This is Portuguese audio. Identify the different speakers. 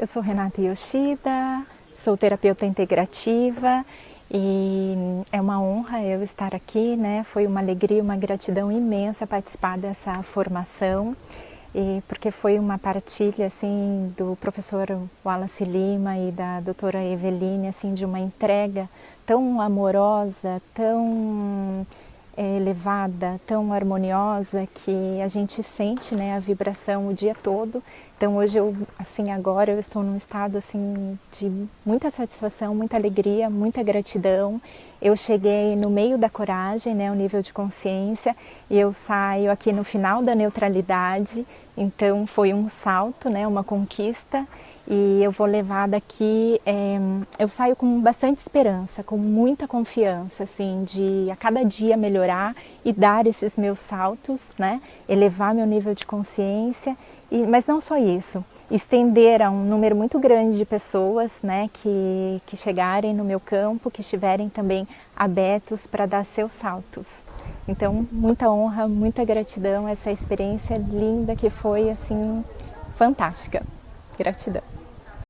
Speaker 1: Eu sou Renata Yoshida, sou terapeuta integrativa e é uma honra eu estar aqui, né? Foi uma alegria, uma gratidão imensa participar dessa formação, e porque foi uma partilha assim do professor Wallace Lima e da doutora Eveline, assim, de uma entrega tão amorosa, tão é, elevada, tão harmoniosa que a gente sente né, a vibração o dia todo. Então hoje eu, assim, agora eu estou num estado assim de muita satisfação, muita alegria, muita gratidão. Eu cheguei no meio da coragem, né, o nível de consciência, e eu saio aqui no final da neutralidade. Então foi um salto, né, uma conquista e eu vou levar daqui, é, eu saio com bastante esperança, com muita confiança, assim, de a cada dia melhorar e dar esses meus saltos, né, elevar meu nível de consciência, e, mas não só isso, estender a um número muito grande de pessoas, né, que, que chegarem no meu campo, que estiverem também abertos para dar seus saltos. Então, muita honra, muita gratidão, essa experiência linda que foi, assim, fantástica. Gratidão.